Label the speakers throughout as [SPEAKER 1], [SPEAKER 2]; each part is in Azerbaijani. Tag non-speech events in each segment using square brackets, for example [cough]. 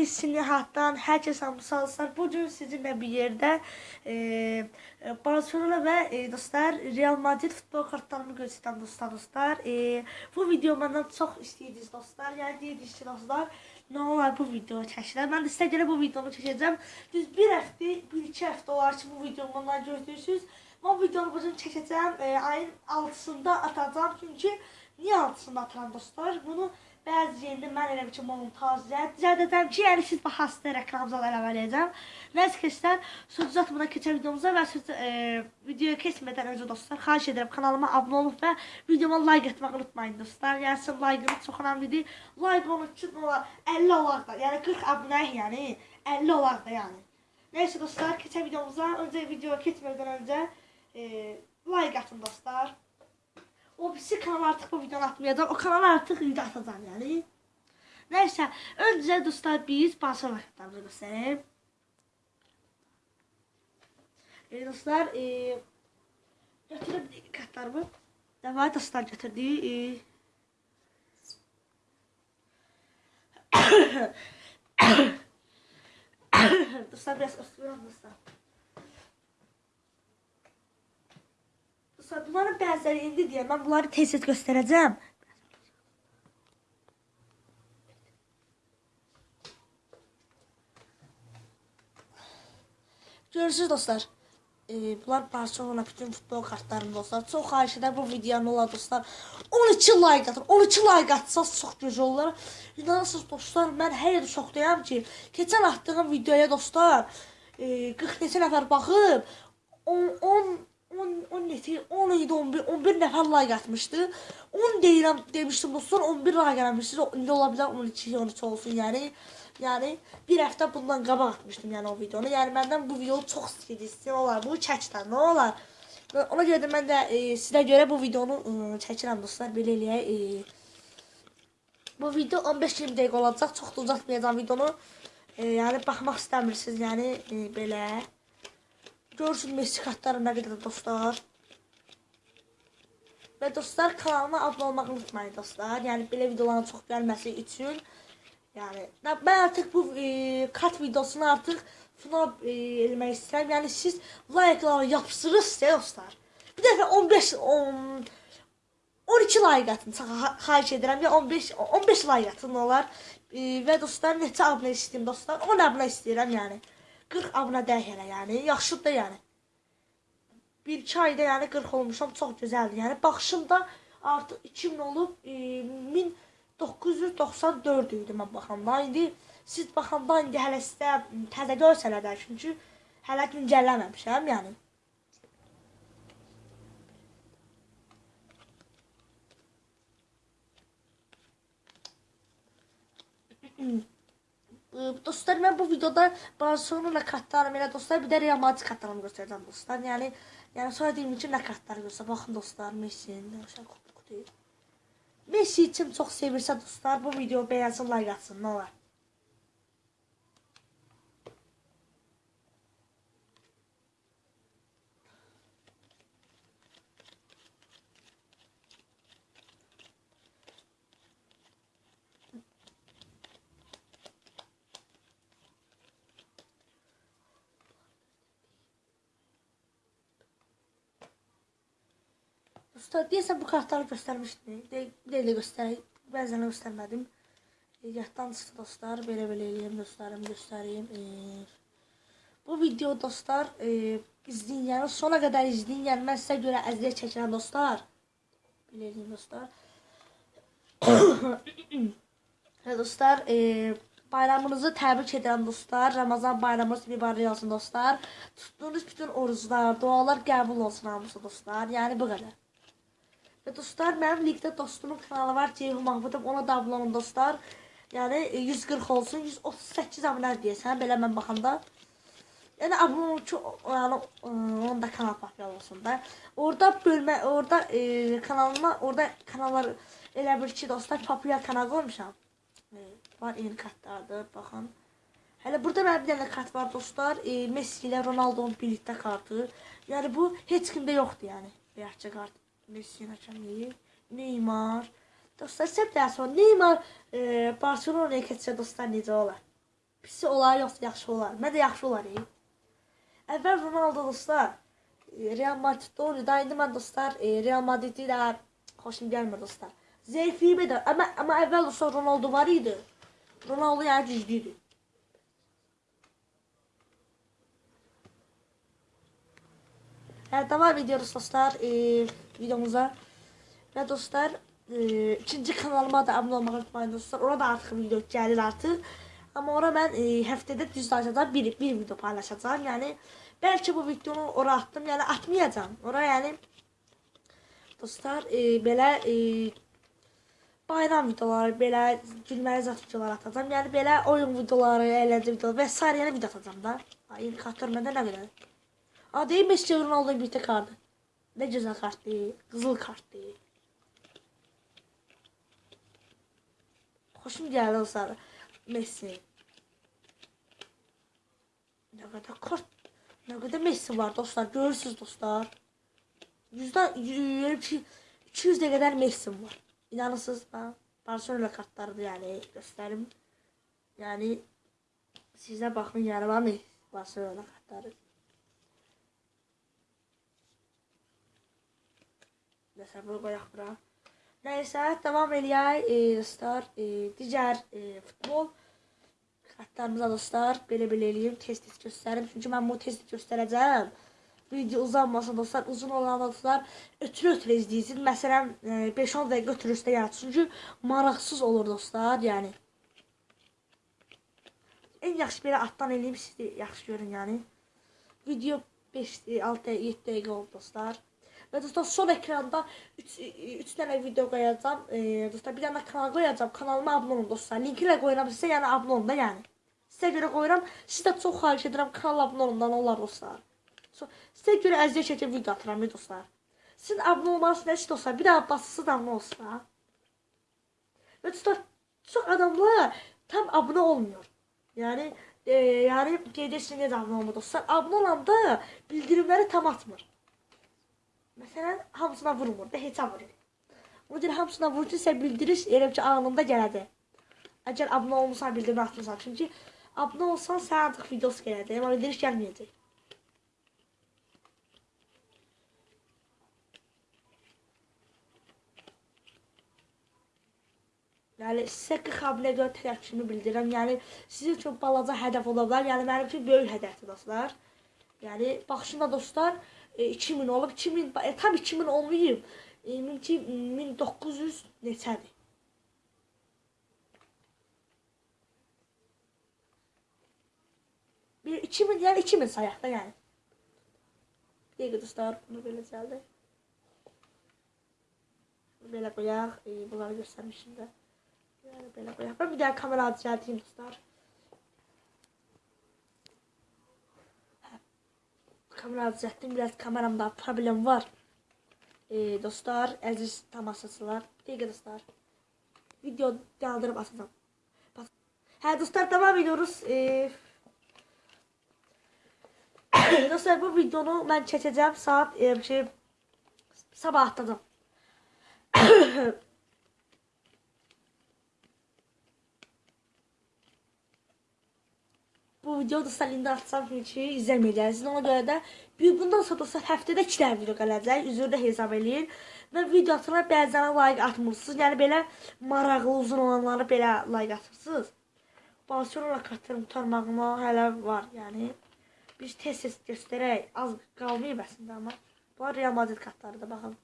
[SPEAKER 1] iyisini həyatdan hər kəs hamısalsar. Bu gün sizinlə bir yerdə e, Barcelona və e, dostlar Real Madrid futbol kartlarını göstərəm dostlar dostlar. E, bu video məndən çox istəyirdiniz dostlar. Yəni deyirdiniz ki dostlar, nə olar bu video çəkirəm. Mən də sizə görə bu videonu çəkəcəm. Düz bir həftə, bir iki həftə olar ki bu videomu məndən gözləyirsiniz. Bu videonu bugün çəkəcəm. E, ayın 6-sında atacağam. Çünki niyə 6-sında atıram dostlar? Bunu Bəzi yerdə mən elə ki, montaj zədd edəm ki, yəni siz baxasınız reklamzalar əlavə edəcəm. Nəsə keçsən, söz uzatmadan keçən videomuza və söz, e, videoya keçmədən öncə dostlar, xahiş edirəm kanalıma abunə olub və videoma like etməyi unutmayın dostlar. Yəni sizin like-ınız çox önəmlidir. Like onun üçün olar 50 olar da, yəni 40 abunəyik, yəni 50 olar da yəni. Neyse dostlar, keçən videomuza, öncə videoya keçmədən öncə e, like atın dostlar. O birisi kanal artık bu videonu atmayacağım. O kanala artık video atacağım yani. Neyse. Önce dostlar biz basın raketlerimizi göstereyim. E, dostlar e, götürüp kartlarımı. Devam dostlar götürdü. E, [coughs] [coughs] [coughs] dostlar biraz ısırıyorum dostlar. Bunların bəziləri indi deyə mən bunları tez-tez göstərəcəm. Görürsünüz dostlar. E, bunlar Barcelona bütün futbol kartlarım dostlar. Çox xahiş edirəm bu videonu olar dostlar. 12 like atın. 12 like atsanız çox gözəl olar. İnanırsınız dostlar, mən hər yerdə şokdayam ki, keçən atdığım videoya dostlar, e, 40 neçə nəfər baxıb 10 10 10 10 neçə 10 idi 11 11 nəfər like atmışdı. 10 deyirəm demişdim dostlar 11 like gəlmişsiniz. İndi ola bilər 12 13 olsun yəni. Yəni bir həftə bundan qabaq atmışdım yəni o videonu. Yəni məndən bu video çox istəyirsən olar. Bu çəkdən nə olar? Ona görə də mən də e, sizə görə bu videonu e, çəkirəm dostlar. Belə eləyək. E, bu video 15-20 dəqiqə olacaq. Çox da uzatmayacağam videonu. E, yəni baxmaq istəmirsiniz, yəni e, belə. Görürsünüz Messi kartları nə qədər dostlar. Və dostlar kanalıma abunə olmağı unutmayın dostlar. Yəni belə videoların çox gəlməsi üçün. Yəni mən artıq bu e, kart videosunu artıq final e, eləmək istəyirəm. Yəni siz like-ları yapışdırırsınız dostlar. Bir dəfə 15 10 12 like atın. Xahiş edirəm. Ya 15 15 like atın olar. E, və dostlar neçə abunə istəyirəm dostlar? 10 abunə istəyirəm yəni. 40 abunə dəyək elə yəni. Yaxşıdır yəni. 1-2 ayda yəni 40 olmuşam. Çox gözəldir. Yəni baxışımda artıq 2000 olub e, 1994 idi mən baxanda. İndi siz baxanda indi hələ sizə təzə görsələr də çünki hələ güncəlləməmişəm yəni. Mm-hmm. Dostlar mən bu videoda Barcelona kartlarım elə dostlar bir də Real Madrid kartlarımı göstərəcəm dostlar. Yəni yəni sonra deyim ki nə kartları göstər. Baxın dostlar Messi-nin aşağı. Messi için çox sevirsə dostlar bu video bəyənsin, like atsın, nə olar. Usta deyəsən bu kartları göstərmişdim. Deyə də göstərək. Bəzən göstərmədim. E, yaddan çıxdı dostlar. Belə-belə eləyim dostlarım, göstəreyim. E, bu video dostlar e, izləyin, yəni sona qədər izləyin. Yəni mən sizə görə əziyyət çəkirəm dostlar. Belə eləyim dostlar. Və [coughs] dostlar, e, bayramınızı təbrik edirəm dostlar. Ramazan bayramınız mübarək olsun dostlar. Tutduğunuz bütün oruclar, dualar qəbul olsun hamısı dostlar. Yəni bu qədər. Və dostlar, mənim linkdə dostumun kanalı var, Ceyhun Mahmudov, ona da abunə olun dostlar. Yəni 140 e, olsun, 138 abunə deyəsən, belə mən baxanda. Yəni abunə olun ki, yəni onun da kanal populyar olsun da. Orada bölmə, orada e, kanalıma, orada kanallar elə bir ki, dostlar, populyar kanal qoymuşam. E, var yeni kartlardır, baxın. Hələ burada mənim bir dənə kart var dostlar. E, Messi ilə Ronaldo'nun birlikdə kartı. Yəni bu heç kimdə yoxdur yəni. Bəyəkçə kart. Messi Hakemi, Neymar. Dostlar, səb daha sonra Neymar e, Barcelona'ya keçsə dostlar necə olar? pis olar yoxsa yaxşı olar? Mən də yaxşı olar. E. Əvvəl Ronaldo dostlar e, Real Madriddə oynayırdı. İndi mən dostlar e, Real Madridi də xoşum gəlmir dostlar. Zəifliyim də amma amma əvvəl dostlar Ronaldo var idi. Ronaldo yəni güclü idi. Hə, devam ediyoruz dostlar e, videomuza. Və dostlar, e, ikinci kanalıma da abunə olmağı unutmayın dostlar. Orada artıq video gəlir artıq. Amma ora mən e, həftədə düz açacağam, bir, bir video paylaşacağam. Yəni, bəlkə bu videonu ora atdım, yəni atmayacağam. Ora yəni, dostlar, e, belə e, bayram videoları, belə gülməli zat videoları atacağam. Yəni, belə oyun videoları, əyləncə videoları və s. yəni video atacağım da. İndikator məndə nə qədər? Aa değil Messi Ronaldo'nun birlikte kartı. Ne güzel kart değil. Kızıl kart değil. Hoşum geldi o sarı. Messi. Ne kadar kart. Ne kadar Messi var dostlar. Görürsünüz dostlar. Yüzden 200'e kadar Messi var. İnanırsınız ben. Barcelona kartlardı yani gösterim. Yani size bakın yani var mı Barcelona kartları. Koyaq bura. Nəysə, davam eləyək e, dostlar. E, digər e, futbol xətlərimizə dostlar. Belə-belə eləyim, tez-tez göstərim. Çünki mən bunu tez-tez göstərəcəm. Video uzanmasın dostlar. Uzun olan dostlar ötürü-ötürü izləyirsiniz. Məsələn, 5-10 dəqiqə ötürüstə yəni. Çünki maraqsız olur dostlar, yəni. En yaxşı belə altdan eləyim, siz də yaxşı görün yəni. Video 5 6 7 dəqiqə oldu dostlar. Və dostlar son ekranda 3 3 dənə video qoyacağam. E, dostlar bir dənə kanal qoyacağam. Kanalıma abunə olun dostlar. Linki ilə qoyuram sizə, yəni abunə olun da yəni. Sizə görə qoyuram. Siz də çox xahiş edirəm kanala abunə olun da olar dostlar. Sizə görə əziyyət çəkib video atıram dostlar. Sizin abunə olmanız nəsə dostlar, bir daha basısız abunə olsa. Və dostlar, çox adamlar tam abunə olmuyor. Yəni e, yəni etsin necə abunə olmadı dostlar. Abunə olanda bildirimləri tam atmır. Məsələn, hamısına vurmur da, heçə vurur. Ona görə hamısına vurursa bildiriş elə ki anında gələcək. Əgər abunə olmusan, bildirmə atmısan. Çünki abunə olsan sən artıq videosu gələcək, amma bildiriş gəlməyəcək. Yəni sizə 40 abunə görə təşəkkürümü bildirirəm. Yəni sizin üçün balaca hədəf ola bilər. Yəni mənim üçün böyük hədəfdir dostlar. Yəni baxışında dostlar, 2000 e, olub 2000 e, tam 2000 olmayıb. E, 1900 neçədir? Bir 2000 yəni 2000 sayaq da yəni. Bir dostlar, bunu belə gəldi. Belə qoyaq, e, bunları göstərmişim də. Yəni belə qoyaq. Ben bir daha kamera düzəlteyim dostlar. Kamera düzelttim. Biraz kameramda problem var. Ee, dostlar, aziz tamaşaçılar. Dəqiqə dostlar. Video kaldırıp atacağım. Bak. Hə dostlar devam ediyoruz. Ee, [coughs] dostlar bu videonu ben çəkəcəm saat e, şey sabah atacağım. [coughs] bu videoda salində atsam ki, izləməyəcəksiniz. Ona görə də bir bundan sonra dostlar həftədə 2 dənə video gələcək. Üzrdə hesab eləyin. Və video atana bəzən like atmırsınız. Yəni belə maraqlı, uzun olanları belə like atırsınız. Barcelona kartlarım tutarmağıma hələ var. Yəni biz tez-tez göstərək. Az qalmayıb əslində amma. Bunlar Real Madrid kartlarıdır, baxın.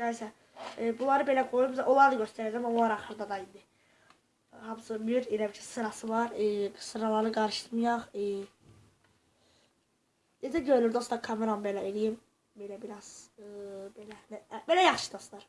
[SPEAKER 1] Nəysə, e, bunları belə qoyub, onları da göstərəcəm, onlar axırda da indi hamısı bir elə bir sırası var. E, sıraları qarışdırmayaq. E, necə görünür dostlar, kameram belə eləyim. Belə biraz e, belə belə yaxşı dostlar.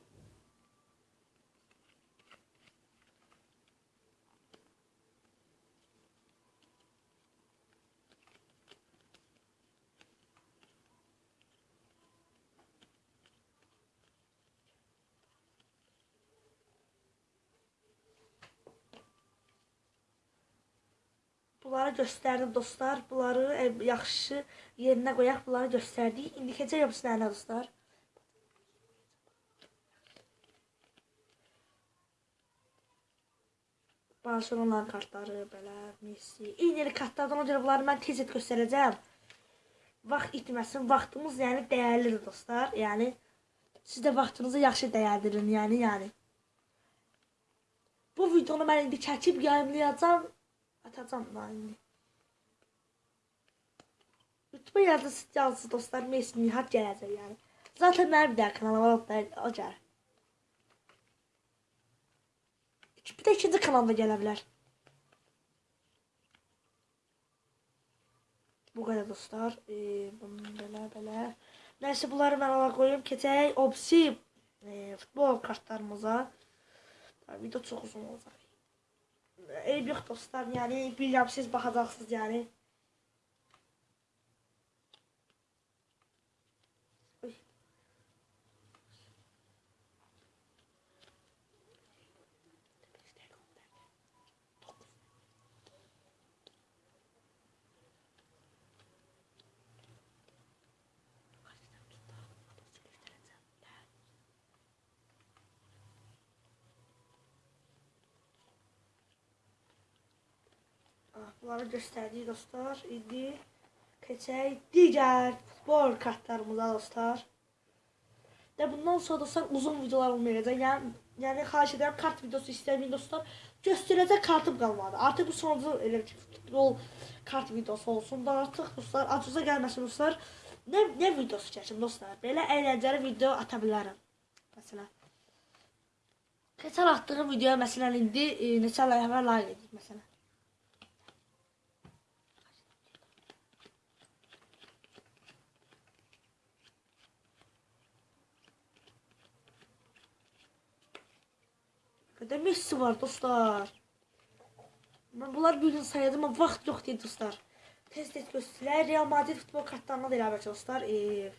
[SPEAKER 1] Bunları göstərdim dostlar. Bunları e, yaxşı yerinə qoyaq. Bunları göstərdik. İndi keçək hepsilərinə dostlar. Barcelona kartları belə Messi. Eyni kartlardan o görə bunları mən tez et göstərəcəm. Vaxt itməsin. Vaxtımız yəni dəyərlidir dostlar. Yəni siz də vaxtınızı yaxşı dəyərləndirin, yəni yəni. Bu videonu mən indi çəkib yayımlayacağam. Atacağım da indi. YouTube yazısı yazısı dostlar Messi Nihat gələcək yəni. Zaten mənim də kanalıma da o gəlir. Bir də ikinci kanalda gələ bilər. Bu qədər dostlar. Bunu belə belə. Nəysə bunları mən ala qoyum. Keçək Opsi e, futbol kartlarımıza. Video çox uzun olacaq. Eyb yox dostlar. Yəni bilirəm siz baxacaqsınız yəni. Ah, Bunları göstərdik dostlar. İndi keçək digər futbol kartlarımıza dostlar. Və bundan sonra dostlar uzun videolar olmayacaq. Yəni, yəni xahiş edirəm kart videosu istəməyin dostlar. Göstərəcək kartım qalmadı. Artıq bu sonuncu elə futbol kart videosu olsun da artıq dostlar acıza gəlməsin dostlar. Nə nə videosu çəkim dostlar? Belə əyləncəli video ata bilərəm. Məsələn. Keçən atdığım videoya məsələn indi e, neçə ay əvvəl like edik məsələn. Qədər Messi var dostlar. Mən bunlar bir gün sayacağım amma vaxt yox deyil dostlar. Tez tez göstərək. Real Madrid futbol kartlarına da eləbək dostlar. E,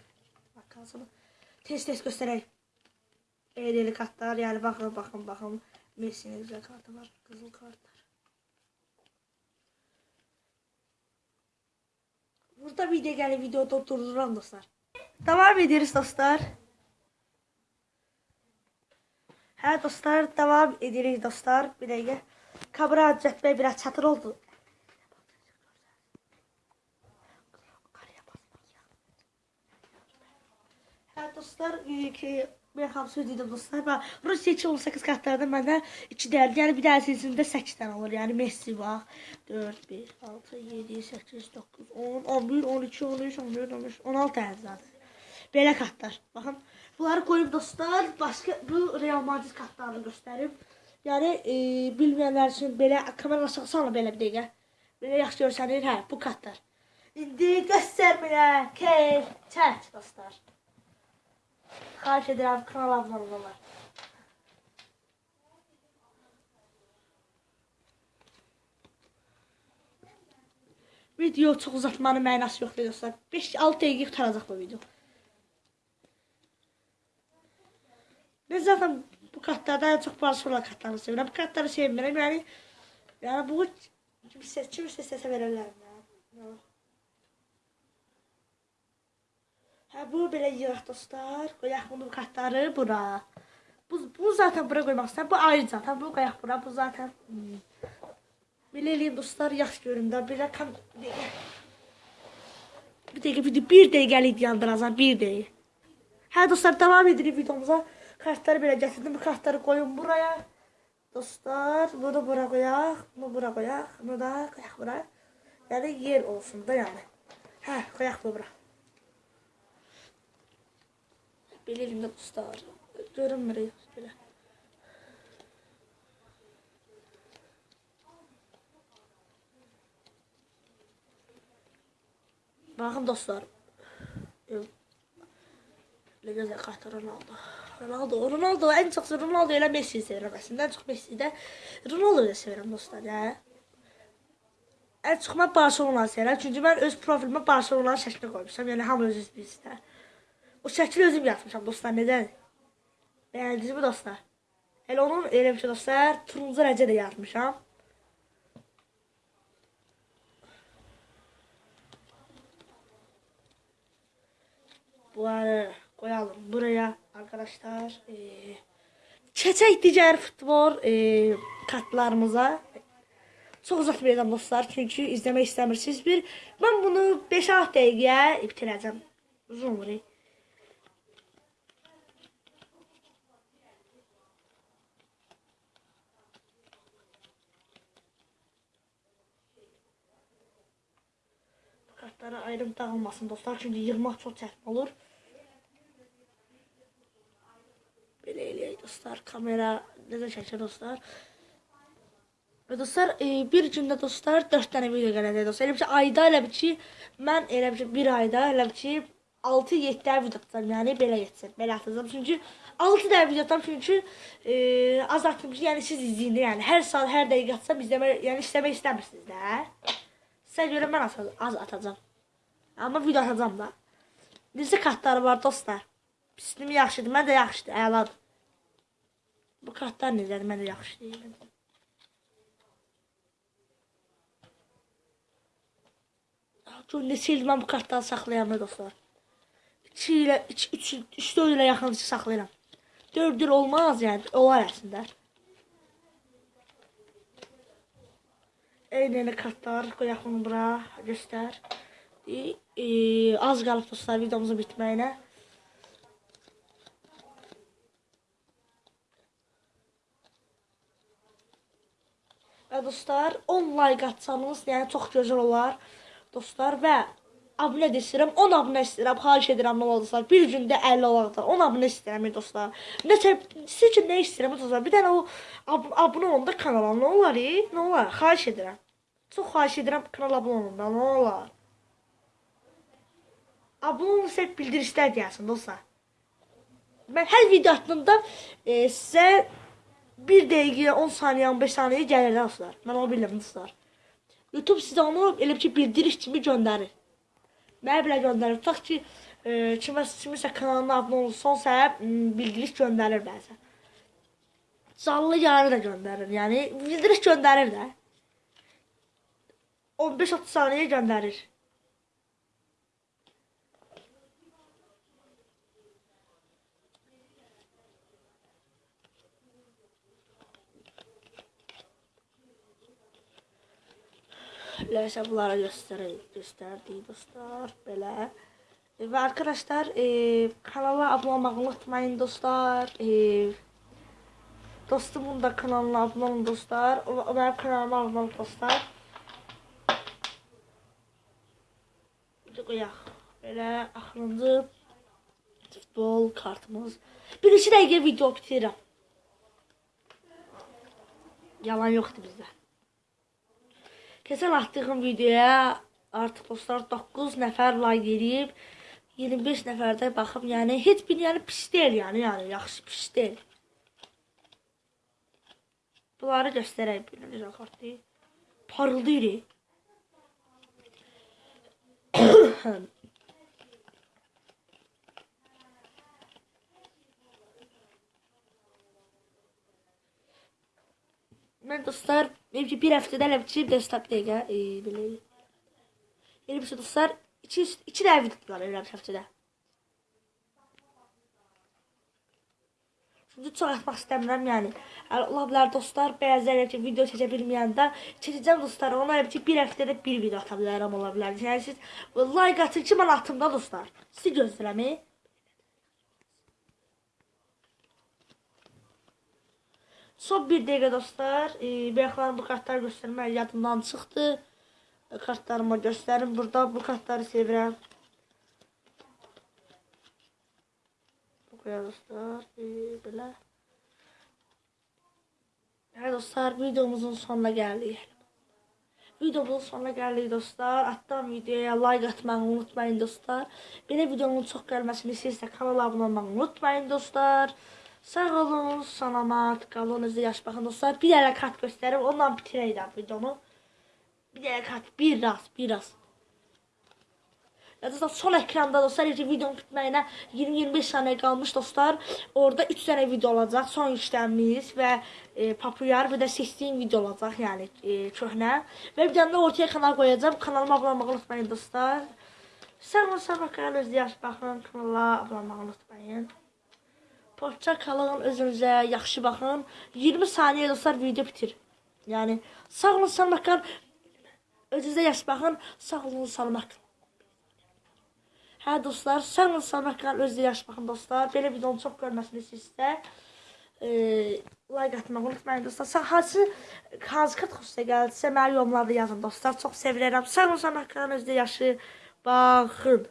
[SPEAKER 1] bakalım. Tez tez göstərək. Eğrili kartlar yani bakın bakın bakın. Messi'nin güzel kartı var. Kızıl kartlar. Burada video geldi video durduran dostlar. Devam ediyoruz dostlar. Hə dostlar, devam edirik dostlar. Bir dəqiqə. Kamera cətbəyə biraz çatır oldu. Hə dostlar, e, ki ben hamısı dedim dostlar. Ben Rusya 218 kartlardan məndə 2 dəyərli. Yəni bir dənəsində 8 dənə olur. Yəni Messi bax. 4 5 6 7 8 9 10 11 12 13 14 15 16 dənə zaten. Belə kartlar. Baxın. Bunları koyup dostlar. Başka bu Real Madrid kartlarını göstərim. Yəni e, bilməyənlər üçün belə kamera aşağı salma belə bir dəqiqə. Belə yaxşı görsənir. Hə, bu kartlar. İndi göstər belə. Keyf, çək dostlar. Xahiş edirəm kanala abunə olmalar. Video çox uzatmanın mənası yoxdur dostlar. 5-6 dəqiqə qutaracaq bu video. Ben zaten bu kartlardan en çok Barcelona kartlarını seviyorum. Bu kartları sevmiyorum yani. Yani bu kimse sese verirler. Yani. Ha bu belə yığaq dostlar. Qoyaq bunu kartları bura. Bu, bu zaten bura qoymaq istəyirəm. Bu ayrı zaten. Bu qoyaq bura. Bu zaten. Hmm. Belə eləyim dostlar. Yaxşı görün də. Belə kam... Bir dəqiqə. Bir dəqiqə. Bir dəqiqəlik yandıracam. Bir dəqiqə. Hə dostlar devam edirik videomuza. Kartları belə gətirdim. Bu kartları qoyun buraya. Dostlar, bunu bura qoyaq, bunu bura qoyaq, bunu da qoyaq bura. Yəni yer olsun da yəni. Hə, qoyaq bu bura. Belə elimdə dostlar. Görünmür belə. Baxın dostlar. Ne güzel kartı Ronaldo. Ronaldo, Ronaldo en çok Ronaldo ile Messi'yi severim aslında. En çok Messi'yi de Ronaldo'yu da severim dostlar ya. En çok ben Barcelona'yı severim. Çünkü ben öz profilime Barcelona'nın şəklini koymuşam. Yani hamı öz bizdə. O şəkli özüm yazmışam dostlar. Neden? Beğendiniz mi dostlar? Elə onun elə bir şey dostlar. Turuncu rəngə də yazmışam. Bunları koyalım buraya arkadaşlar. Ee, keçək digər futbol e, kartlarımıza. Çox uzatmayacağam dostlar, çünki izləmək istəmirsiniz. Bir mən bunu 5-6 dəqiqəyə bitirəcəm. Uzun olur. Kartlara ayrım dağılmasın dostlar, çünki yığmaq çox çətin olur. Belə eləyək dostlar, kamera necə çəkir dostlar. Və dostlar, e, bir gündə dostlar 4 dənə video gələcək dostlar. Elə bir ki, ayda elə bir ki, mən elə bir ki, bir ayda elə bir ki, 6-7 dənə video atacağam. Yəni belə getsin, belə atacağam. Çünki 6 dənə video atacağam çünki e, az atdım ki, yəni siz izləyin yəni hər saat, hər dəqiqə atsam izləmə, yəni istəmək istəmirsiniz də. Sizə görə mən az, az atacağam. Amma video atacağam da. Necə kartları var dostlar? Pislim yaxşıdır, mən də yaxşıdır, əladır. Bu kartlar necədir, mən də yaxşı deyirəm. Gör neçə il mən bu kartları saxlayıram dostlar. 2 ilə 3 3 4 ilə yaxın saxlayıram. 4 il olmaz yəni, olar əslində. Eyni kartlar qoyaq bunu bura göstər. E, e, az qalıb dostlar videomuzun bitməyinə. Və dostlar 10 like atsanız, yəni çox gözəl olar dostlar və abunə də istəyirəm. 10 abunə istəyirəm. Xahiş edirəm nə olursa. Bir gündə 50 olacaq. 10 abunə istəyirəm dostlar. Necə siz üçün nə istəyirəm dostlar? Bir dənə o ab abunə olanda kanala nə olar? E? Nə olar? Xahiş edirəm. Çox xahiş edirəm kanala abunə olanda nə olar? Abunə olursa bildirişlər deyəsin dostlar. Mən hər video atdığımda e, sizə 1 dəqiqə, 10 saniyə, 15 saniyə gəlir dostlar. Mən onu bilirəm dostlar. YouTube sizə onu elə ki bildiriş kimi göndərir. Mənə belə göndərir. Tutaq ki, e, kimə, kimisə kanalına abunə olsonsa, bildiriş göndərir bəzən. Canlı yayını da göndərir. Yəni bildiriş göndərir də. 15-30 saniyə göndərir. Neyse bunlara göstereyim. Gösterdiği dostlar. Böyle. Ve arkadaşlar e, kanala abone olmayı unutmayın dostlar. E, dostumun da kanalına abone olun dostlar. O, o benim kanalıma abone olun dostlar. Bir koyaq. Belə axırıncı futbol kartımız. Bir iki dəqiqə video bitirirəm. Yalan yoxdur bizdə. Keçən atdığım videoya artıq dostlar 9 nəfər like edib 25 nəfərdə baxıb, yəni heç bir yəni pis deyil, yəni, yəni yaxşı pis deyil. Bunları göstərək bir necə kartı. Parıldayır. [coughs] Mən dostlar, benim ki bir həftədə biçib desktop dəqiqə, e, belə. Elə bir şey dostlar, 2 2 dəqiqə video var elə həftədə. Çünki çox atmaq istəmirəm, yəni. Ola bilər dostlar, bəziləri ki, video çəkə bilməyəndə çəkəcəm dostlar. Ona elə ki, bir həftədə bir video ata bilərəm, ola bilər. Yəni siz like atın ki, mən atım da dostlar. Sizi gözləyirəm. Son bir dəqiqə dostlar. E, bayaqlar bu kartları göstərmək yadımdan çıxdı. Kartlarımı göstərim. Burada bu kartları sevirəm. Bu kadar dostlar. E, belə. Hə dostlar, videomuzun sonuna gəldik. Videomuzun sonuna gəldik dostlar. Atdan videoya like atmağı unutmayın dostlar. Belə videonun çox gəlməsini istəyirsə kanala abunə olmağı unutmayın dostlar. Sağ olun, salamat qalın, özü yaş baxın dostlar. Bir dənə kart göstərim, ondan bitirəyəm videonu. Bir dənə kart, bir raz, bir raz. Dostlar son ekranda dostlar videonun bitməyinə 20-25 saniyə qalmış dostlar. Orada 3 dənə video olacaq. Son işləmimiz və e, populyar bir də seçdiyim video olacaq, yəni e, köhnə. Və bir dənə də ortaya kanal qoyacağam. Kanalıma abunə olmağı unutmayın dostlar. Sağ olun, sağ olun, özü yaş baxın, kanala abunə olmağı unutmayın. Hoşça kalın, özünüzə yaxşı baxın. 20 saniyə dostlar video bitir. Yəni sağ olun, salamat qalın. Özünüzə yaş baxın. Sağ olun, salamat qalın. Hə dostlar, sağ olun, salamat qalın. Özünüzə yaş baxın dostlar. Belə videonun çox görməsini istəyirsə, e, like atmağı unutmayın dostlar. Sağ hansı hansı kat xoşuna gəldisə, mənə yorumlarda yazın dostlar. Çox sevirəm. Sağ olun, salamat qalın. Özünüzə yaşı baxın.